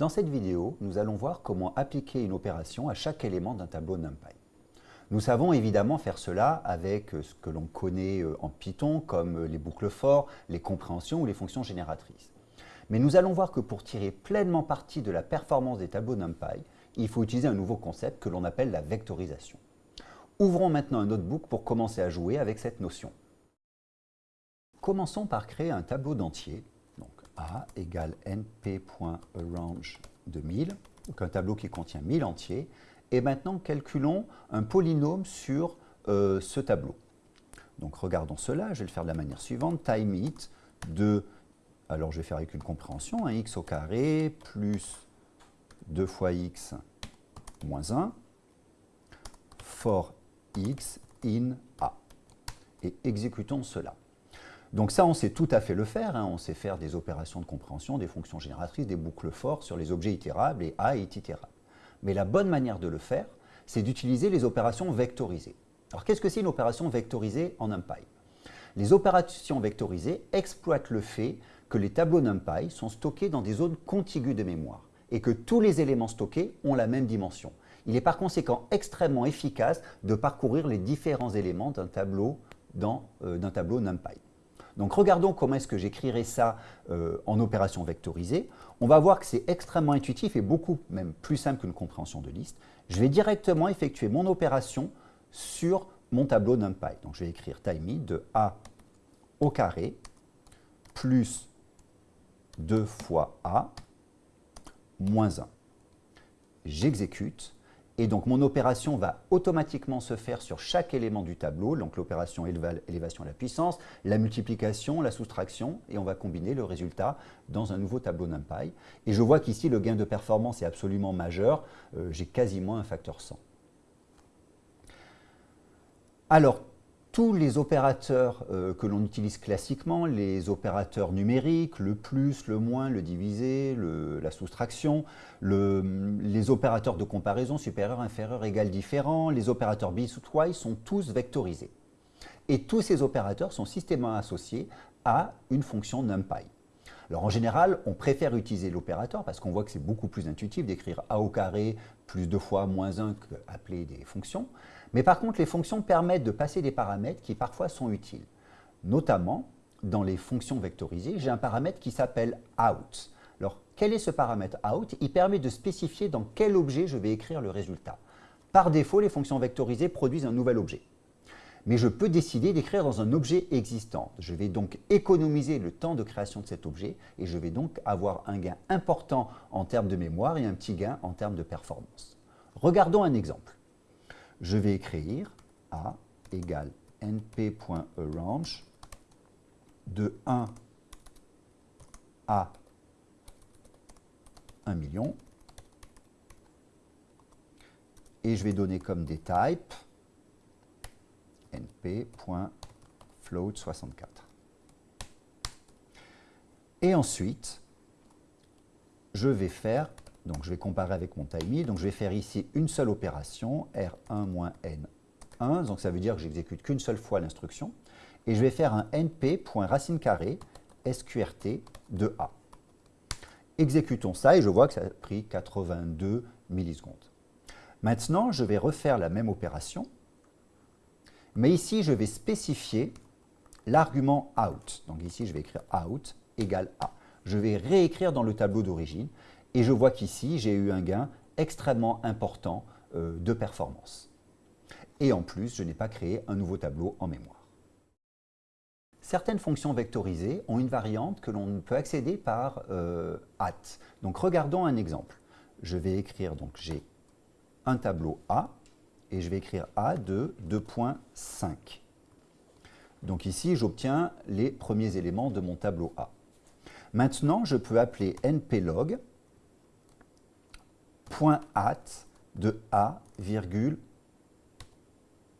Dans cette vidéo, nous allons voir comment appliquer une opération à chaque élément d'un tableau NumPy. Nous savons évidemment faire cela avec ce que l'on connaît euh, en Python comme les boucles for, les compréhensions ou les fonctions génératrices. Mais nous allons voir que pour tirer pleinement parti de la performance des tableaux NumPy, il faut utiliser un nouveau concept que l'on appelle la vectorisation. Ouvrons maintenant un notebook pour commencer à jouer avec cette notion. Commençons par créer un tableau d'entier. A égale np.arrange de 1000, donc un tableau qui contient 1000 entiers. Et maintenant, calculons un polynôme sur euh, ce tableau. Donc regardons cela, je vais le faire de la manière suivante. Time it de, alors je vais faire avec une compréhension, un x au carré plus 2 fois x moins 1 for x in a. Et exécutons cela. Donc ça, on sait tout à fait le faire. Hein. On sait faire des opérations de compréhension, des fonctions génératrices, des boucles for sur les objets itérables et A est. Mais la bonne manière de le faire, c'est d'utiliser les opérations vectorisées. Alors qu'est-ce que c'est une opération vectorisée en NumPy? Les opérations vectorisées exploitent le fait que les tableaux NumPy sont stockés dans des zones contiguës de mémoire et que tous les éléments stockés ont la même dimension. Il est par conséquent extrêmement efficace de parcourir les différents éléments d'un tableau, euh, tableau NumPy. Donc regardons comment est-ce que j'écrirai ça euh, en opération vectorisée. On va voir que c'est extrêmement intuitif et beaucoup même plus simple qu'une compréhension de liste. Je vais directement effectuer mon opération sur mon tableau NumPy. Donc je vais écrire time de a au carré plus 2 fois a moins 1. J'exécute et donc, mon opération va automatiquement se faire sur chaque élément du tableau, donc l'opération élévation à la puissance, la multiplication, la soustraction, et on va combiner le résultat dans un nouveau tableau NumPy. Et je vois qu'ici, le gain de performance est absolument majeur. Euh, j'ai quasiment un facteur 100. Alors, tous les opérateurs euh, que l'on utilise classiquement, les opérateurs numériques, le plus, le moins, le divisé, la soustraction, les opérateurs de comparaison supérieur, inférieur, égal, différent, les opérateurs twice sont tous vectorisés. Et tous ces opérateurs sont systématiquement associés à une fonction NumPy. Alors en général, on préfère utiliser l'opérateur parce qu'on voit que c'est beaucoup plus intuitif d'écrire a au carré plus 2 fois moins 1 qu'appeler des fonctions. Mais par contre, les fonctions permettent de passer des paramètres qui parfois sont utiles. Notamment, dans les fonctions vectorisées, j'ai un paramètre qui s'appelle out. Alors, quel est ce paramètre out? Il permet de spécifier dans quel objet je vais écrire le résultat. Par défaut, les fonctions vectorisées produisent un nouvel objet. Mais je peux décider d'écrire dans un objet existant. Je vais donc économiser le temps de création de cet objet et je vais donc avoir un gain important en termes de mémoire et un petit gain en termes de performance. Regardons un exemple je vais écrire A égale np.arrange de 1 à 1 million. Et je vais donner comme des types np.float64. Et ensuite, je vais faire donc je vais comparer avec mon timey. Donc je vais faire ici une seule opération, R1 moins N1. Donc ça veut dire que j'exécute qu'une seule fois l'instruction. Et je vais faire un np.racine carrée sqrt de A. Exécutons ça et je vois que ça a pris 82 millisecondes. Maintenant, je vais refaire la même opération, mais ici, je vais spécifier l'argument out. Donc ici, je vais écrire out égale A. Je vais réécrire dans le tableau d'origine et je vois qu'ici, j'ai eu un gain extrêmement important euh, de performance. Et en plus, je n'ai pas créé un nouveau tableau en mémoire. Certaines fonctions vectorisées ont une variante que l'on peut accéder par euh, at. Donc regardons un exemple. Je vais écrire, donc j'ai un tableau A, et je vais écrire A de 2.5. Donc ici, j'obtiens les premiers éléments de mon tableau A. Maintenant, je peux appeler nplog at de A,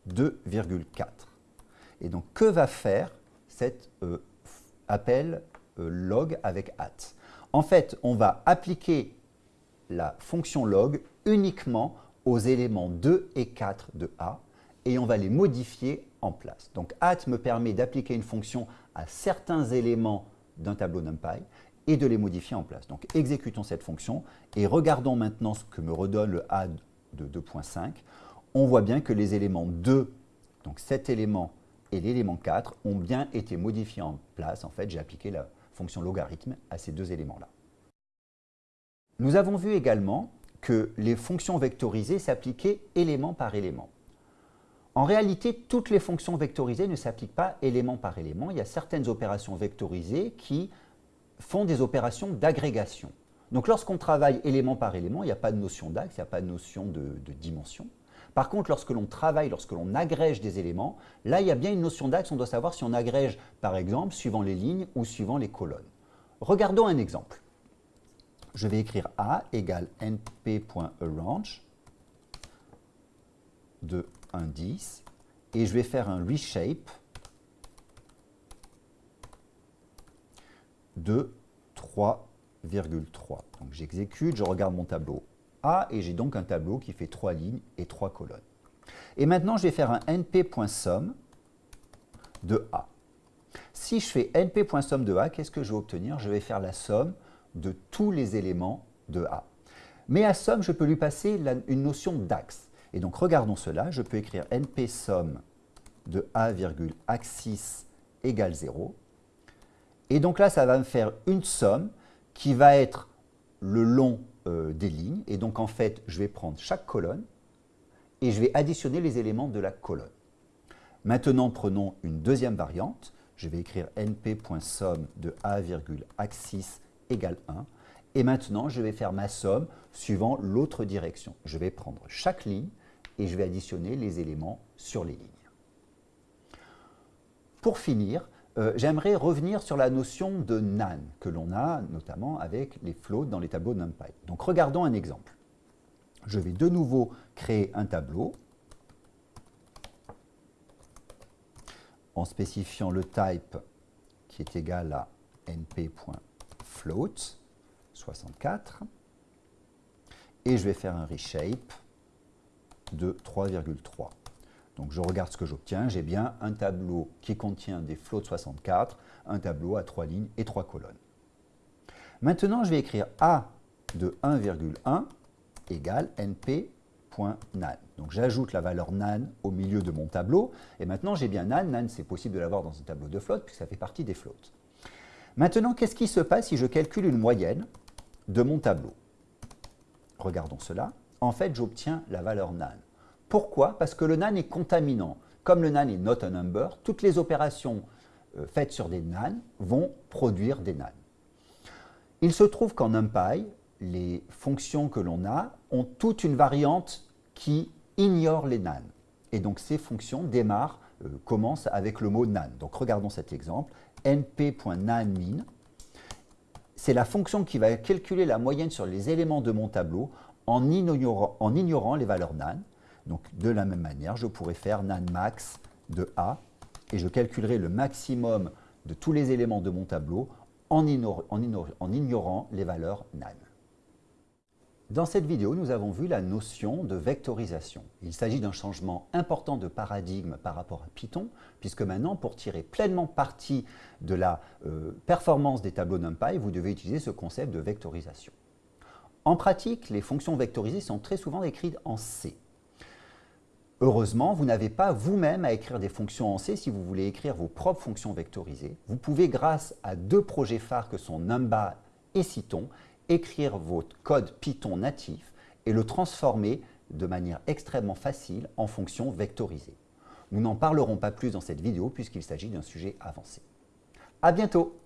2,4. Et donc, que va faire cet euh, appel euh, log avec at? En fait, on va appliquer la fonction log uniquement aux éléments 2 et 4 de A et on va les modifier en place. Donc, at me permet d'appliquer une fonction à certains éléments d'un tableau NumPy et de les modifier en place. Donc exécutons cette fonction et regardons maintenant ce que me redonne le A de 2.5. On voit bien que les éléments 2, donc cet élément et l'élément 4, ont bien été modifiés en place. En fait, j'ai appliqué la fonction logarithme à ces deux éléments-là. Nous avons vu également que les fonctions vectorisées s'appliquaient élément par élément. En réalité, toutes les fonctions vectorisées ne s'appliquent pas élément par élément. Il y a certaines opérations vectorisées qui font des opérations d'agrégation. Donc lorsqu'on travaille élément par élément, il n'y a pas de notion d'axe, il n'y a pas de notion de, dimension. Par contre, lorsque l'on travaille, lorsque l'on agrège des éléments, là, il y a bien une notion d'axe. On doit savoir si on agrège, par exemple, suivant les lignes ou suivant les colonnes. Regardons un exemple. Je vais écrire A égale np.arrange de indice et je vais faire un reshape de 3,3. Donc j'exécute, je regarde mon tableau A et j'ai donc un tableau qui fait 3 lignes et 3 colonnes. Et maintenant, je vais faire un np.sum de A. Si je fais np.sum de A, qu'est-ce que je vais obtenir? Je vais faire la somme de tous les éléments de A. Mais à somme, je peux lui passer une notion d'axe. Et donc, regardons cela. Je peux écrire np somme de A, axis égale 0. Et donc là, ça va me faire une somme qui va être le long euh, des lignes. Et donc, en fait, je vais prendre chaque colonne et je vais additionner les éléments de la colonne. Maintenant, prenons une deuxième variante. Je vais écrire np.somme de A, axis égale 1. Et maintenant, je vais faire ma somme suivant l'autre direction. Je vais prendre chaque ligne et je vais additionner les éléments sur les lignes. Pour finir, euh, j'aimerais revenir sur la notion de NaN que l'on a notamment avec les floats dans les tableaux NumPy. Donc regardons un exemple. Je vais de nouveau créer un tableau en spécifiant le type qui est égal à np.float 64 et je vais faire un reshape de 3,3. Donc je regarde ce que j'obtiens, j'ai bien un tableau qui contient des floats 64, un tableau à 3 lignes et 3 colonnes. Maintenant, je vais écrire A de 1,1 égale np.nan. Donc j'ajoute la valeur nan au milieu de mon tableau, et maintenant j'ai bien nan. Nan, c'est possible de l'avoir dans un tableau de flotte, puisque ça fait partie des floats. Maintenant, qu'est-ce qui se passe si je calcule une moyenne de mon tableau? Regardons cela. En fait, j'obtiens la valeur nan. Pourquoi? Parce que le nan est contaminant. Comme le nan est not a number, toutes les opérations euh, faites sur des nan vont produire des nan. Il se trouve qu'en NumPy, les fonctions que l'on a ont toute une variante qui ignore les nan. Et donc ces fonctions démarrent, euh, commencent avec le mot nan. Donc regardons cet exemple, np.nanmin. C'est la fonction qui va calculer la moyenne sur les éléments de mon tableau en ignorant, les valeurs nan. Donc de la même manière, je pourrais faire nan max de A et je calculerai le maximum de tous les éléments de mon tableau en ignorant les valeurs nan. Dans cette vidéo, nous avons vu la notion de vectorisation. Il s'agit d'un changement important de paradigme par rapport à Python, puisque maintenant, pour tirer pleinement parti de la euh, performance des tableaux NumPy, vous devez utiliser ce concept de vectorisation. En pratique, les fonctions vectorisées sont très souvent écrites en C. Heureusement, vous n'avez pas vous-même à écrire des fonctions en C si vous voulez écrire vos propres fonctions vectorisées. Vous pouvez, grâce à deux projets phares que sont Numba et Cython, écrire votre code Python natif et le transformer de manière extrêmement facile en fonctions vectorisées. Nous n'en parlerons pas plus dans cette vidéo puisqu'il s'agit d'un sujet avancé. À bientôt